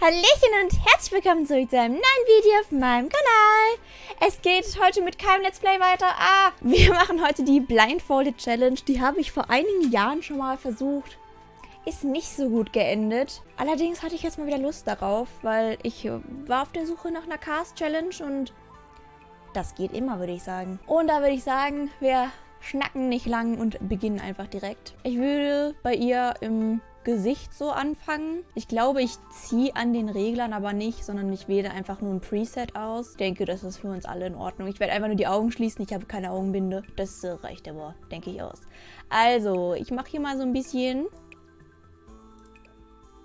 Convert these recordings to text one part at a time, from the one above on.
Hallöchen und herzlich willkommen zurück zu einem neuen Video auf meinem Kanal. Es geht heute mit keinem Let's Play weiter. Ah, wir machen heute die Blindfolded Challenge. Die habe ich vor einigen Jahren schon mal versucht. Ist nicht so gut geendet. Allerdings hatte ich jetzt mal wieder Lust darauf, weil ich war auf der Suche nach einer Cast Challenge und das geht immer, würde ich sagen. Und da würde ich sagen, wir schnacken nicht lang und beginnen einfach direkt. Ich würde bei ihr im Gesicht so anfangen. Ich glaube, ich ziehe an den Reglern aber nicht, sondern ich wähle einfach nur ein Preset aus. Ich denke, das ist für uns alle in Ordnung. Ich werde einfach nur die Augen schließen. Ich habe keine Augenbinde. Das äh, reicht aber, denke ich, aus. Also, ich mache hier mal so ein bisschen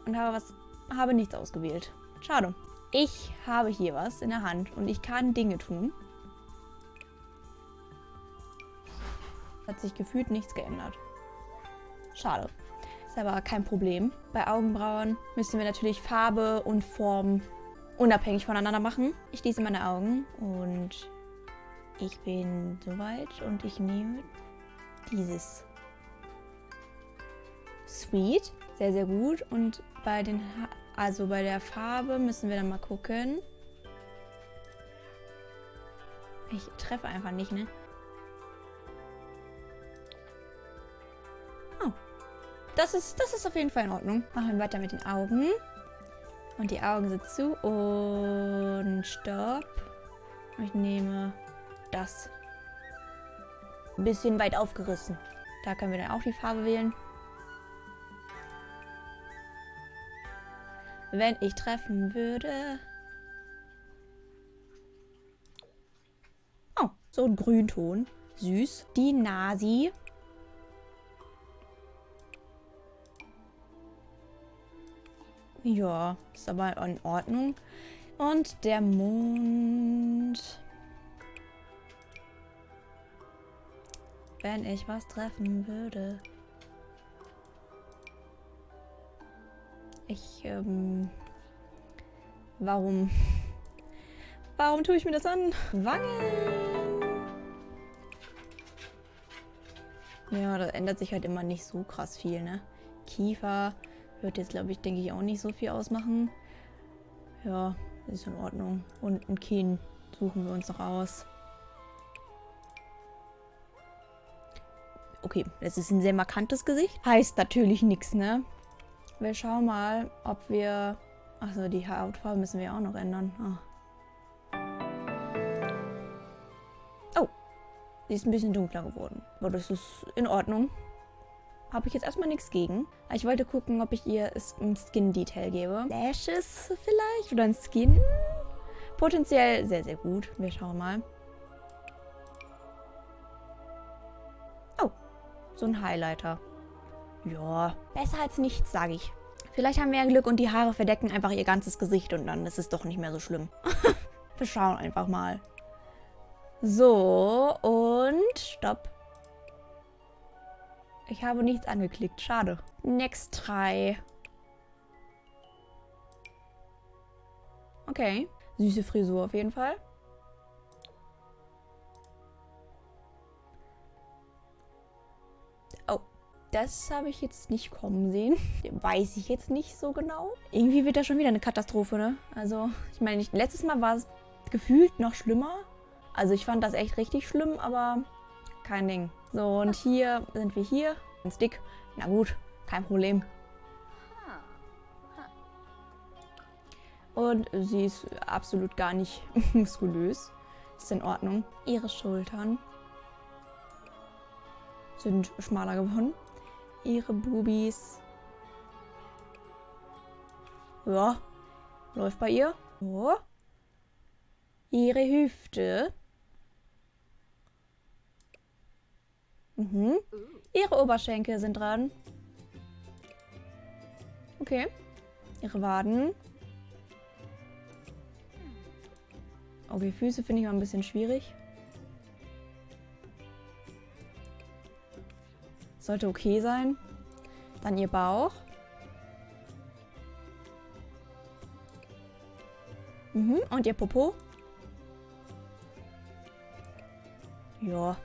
und habe was, habe nichts ausgewählt. Schade. Ich habe hier was in der Hand und ich kann Dinge tun. Hat sich gefühlt nichts geändert. Schade. Ist aber kein Problem. Bei Augenbrauen müssen wir natürlich Farbe und Form unabhängig voneinander machen. Ich schließe meine Augen und ich bin soweit und ich nehme dieses. Sweet, sehr, sehr gut. Und bei den, ha also bei der Farbe müssen wir dann mal gucken. Ich treffe einfach nicht, ne? Das ist, das ist auf jeden Fall in Ordnung. Machen wir weiter mit den Augen. Und die Augen sind zu. Und stopp. Ich nehme das. Ein bisschen weit aufgerissen. Da können wir dann auch die Farbe wählen. Wenn ich treffen würde... Oh, so ein Grünton. Süß. Die Nasi. Ja, ist aber in Ordnung. Und der Mond. Wenn ich was treffen würde. Ich, ähm... Warum? Warum tue ich mir das an? Wangen! Ja, da ändert sich halt immer nicht so krass viel, ne? Kiefer. Wird jetzt, glaube ich, denke ich, auch nicht so viel ausmachen. Ja, ist in Ordnung. Und ein Kinn suchen wir uns noch aus. Okay, das ist ein sehr markantes Gesicht. Heißt natürlich nichts, ne? Wir schauen mal, ob wir... Achso, die Hautfarbe müssen wir auch noch ändern. Oh. oh. Sie ist ein bisschen dunkler geworden. Aber das ist in Ordnung habe ich jetzt erstmal nichts gegen. Ich wollte gucken, ob ich ihr ein Skin-Detail gebe. Lashes vielleicht oder ein Skin. Potenziell sehr, sehr gut. Wir schauen mal. Oh, so ein Highlighter. Ja, besser als nichts, sage ich. Vielleicht haben wir ja Glück und die Haare verdecken einfach ihr ganzes Gesicht und dann ist es doch nicht mehr so schlimm. wir schauen einfach mal. So, und stopp. Ich habe nichts angeklickt. Schade. Next try. Okay. Süße Frisur auf jeden Fall. Oh, das habe ich jetzt nicht kommen sehen. Weiß ich jetzt nicht so genau. Irgendwie wird das schon wieder eine Katastrophe, ne? Also, ich meine, letztes Mal war es gefühlt noch schlimmer. Also ich fand das echt richtig schlimm, aber kein Ding. So, und hier sind wir hier. Ein Stick. Na gut, kein Problem. Und sie ist absolut gar nicht muskulös. Ist in Ordnung. Ihre Schultern sind schmaler geworden. Ihre Bubis. Ja, läuft bei ihr. Ja. Ihre Hüfte Mhm. Ihre Oberschenkel sind dran. Okay. Ihre Waden. Okay, Füße finde ich mal ein bisschen schwierig. Sollte okay sein. Dann ihr Bauch. Mhm. Und ihr Popo. Ja.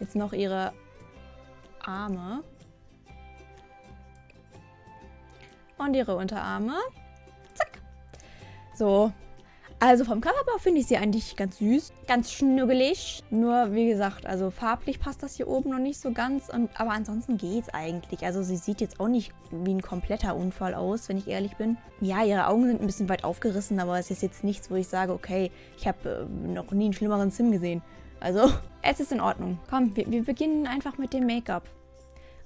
Jetzt noch ihre Arme. Und ihre Unterarme. Zack. So. Also vom Körperbau finde ich sie eigentlich ganz süß. Ganz schnuggelig. Nur, wie gesagt, also farblich passt das hier oben noch nicht so ganz. Und, aber ansonsten geht es eigentlich. Also sie sieht jetzt auch nicht wie ein kompletter Unfall aus, wenn ich ehrlich bin. Ja, ihre Augen sind ein bisschen weit aufgerissen, aber es ist jetzt nichts, wo ich sage, okay, ich habe äh, noch nie einen schlimmeren Sim gesehen. Also, es ist in Ordnung. Komm, wir, wir beginnen einfach mit dem Make-up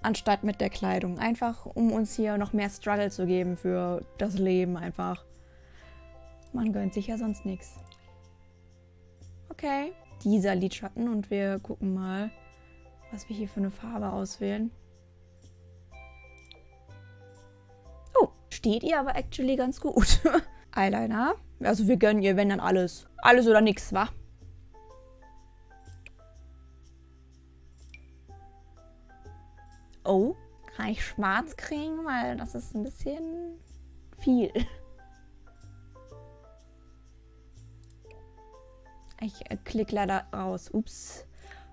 anstatt mit der Kleidung. Einfach, um uns hier noch mehr Struggle zu geben für das Leben einfach. Man gönnt sich ja sonst nichts. Okay. Dieser Lidschatten und wir gucken mal, was wir hier für eine Farbe auswählen. Oh, steht ihr aber actually ganz gut. Eyeliner. Also wir gönnen ihr, wenn dann alles. Alles oder nichts, wa? Oh, kann ich schwarz kriegen? Weil das ist ein bisschen viel. Ich äh, klicke leider raus. Ups.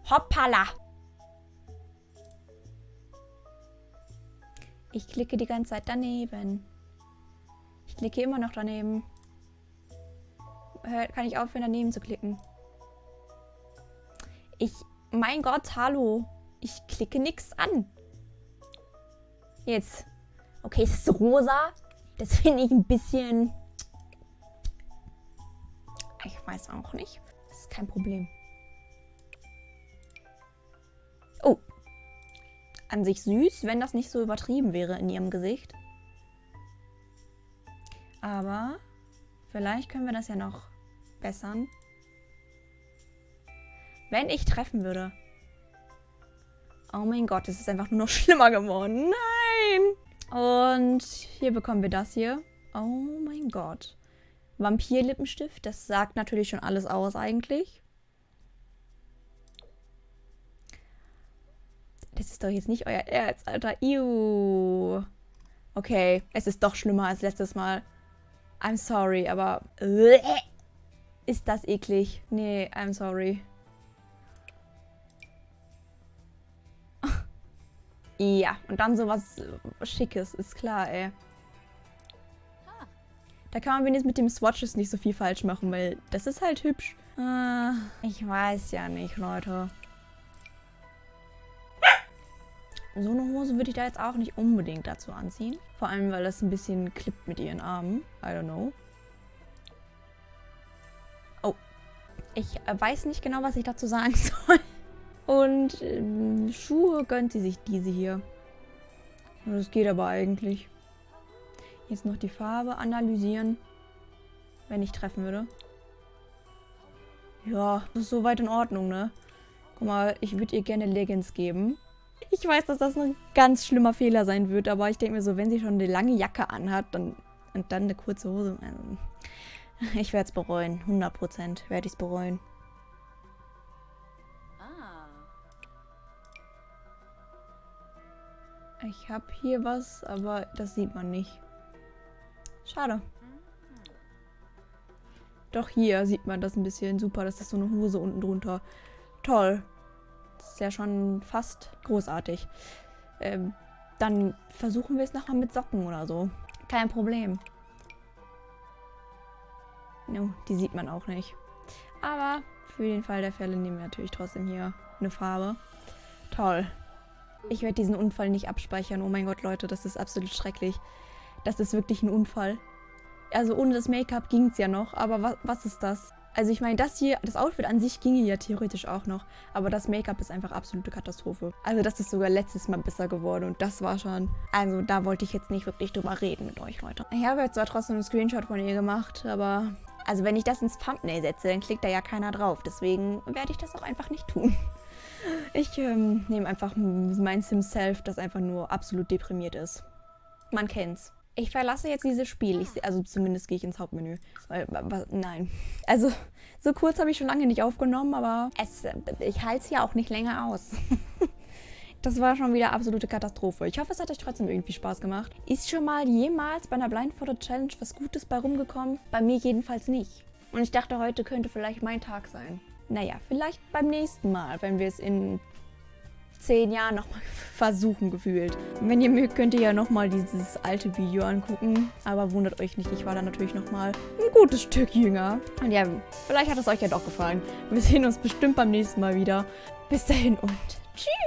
Hoppala. Ich klicke die ganze Zeit daneben. Ich klicke immer noch daneben. Kann ich aufhören, daneben zu klicken? Ich... Mein Gott, hallo. Ich klicke nichts an. Jetzt. Okay, es ist rosa. Das finde ich ein bisschen... Ich weiß auch nicht. Das ist kein Problem. Oh. An sich süß, wenn das nicht so übertrieben wäre in ihrem Gesicht. Aber vielleicht können wir das ja noch bessern. Wenn ich treffen würde. Oh mein Gott, es ist einfach nur noch schlimmer geworden. Nein! Und hier bekommen wir das hier. Oh mein Gott. Vampir-Lippenstift, das sagt natürlich schon alles aus eigentlich. Das ist doch jetzt nicht euer Erz, Alter. Iu. Okay, es ist doch schlimmer als letztes Mal. I'm sorry, aber... Ist das eklig? Nee, I'm sorry. Ja, und dann sowas Schickes, ist klar, ey. Da kann man wenigstens mit dem Swatches nicht so viel falsch machen, weil das ist halt hübsch. Äh, ich weiß ja nicht, Leute. So eine Hose würde ich da jetzt auch nicht unbedingt dazu anziehen. Vor allem, weil das ein bisschen klippt mit ihren Armen. I don't know. Oh. Ich äh, weiß nicht genau, was ich dazu sagen soll. Und äh, Schuhe gönnt sie sich diese hier. Das geht aber eigentlich. Jetzt noch die Farbe analysieren. Wenn ich treffen würde. Ja, das ist soweit in Ordnung, ne? Guck mal, ich würde ihr gerne Leggings geben. Ich weiß, dass das ein ganz schlimmer Fehler sein wird, aber ich denke mir so, wenn sie schon eine lange Jacke anhat dann, und dann eine kurze Hose... Also, ich werde es bereuen. 100% werde ich es bereuen. Ich habe hier was, aber das sieht man nicht. Schade. Doch hier sieht man das ein bisschen. Super, das ist so eine Hose unten drunter. Toll. Das ist ja schon fast großartig. Ähm, dann versuchen wir es nochmal mit Socken oder so. Kein Problem. No, die sieht man auch nicht. Aber für den Fall der Fälle nehmen wir natürlich trotzdem hier eine Farbe. Toll. Ich werde diesen Unfall nicht abspeichern. Oh mein Gott, Leute, das ist absolut schrecklich. Das ist wirklich ein Unfall. Also ohne das Make-up ging es ja noch, aber was, was ist das? Also ich meine, das hier, das Outfit an sich ginge ja theoretisch auch noch, aber das Make-up ist einfach absolute Katastrophe. Also das ist sogar letztes Mal besser geworden und das war schon... Also da wollte ich jetzt nicht wirklich drüber reden mit euch, Leute. Ich habe jetzt zwar trotzdem einen Screenshot von ihr gemacht, aber... Also wenn ich das ins Thumbnail setze, dann klickt da ja keiner drauf. Deswegen werde ich das auch einfach nicht tun. Ich ähm, nehme einfach mein Sim-Self, das einfach nur absolut deprimiert ist. Man kennt's. Ich verlasse jetzt dieses Spiel. Ich, also zumindest gehe ich ins Hauptmenü. Weil, nein. Also, so kurz habe ich schon lange nicht aufgenommen, aber es, ich halte es ja auch nicht länger aus. das war schon wieder absolute Katastrophe. Ich hoffe, es hat euch trotzdem irgendwie Spaß gemacht. Ist schon mal jemals bei einer Blindfolded Challenge was Gutes bei rumgekommen? Bei mir jedenfalls nicht. Und ich dachte, heute könnte vielleicht mein Tag sein. Naja, vielleicht beim nächsten Mal, wenn wir es in zehn Jahren nochmal versuchen gefühlt. Wenn ihr mögt, könnt ihr ja nochmal dieses alte Video angucken. Aber wundert euch nicht, ich war da natürlich nochmal ein gutes Stück jünger. Und ja, vielleicht hat es euch ja doch gefallen. Wir sehen uns bestimmt beim nächsten Mal wieder. Bis dahin und tschüss.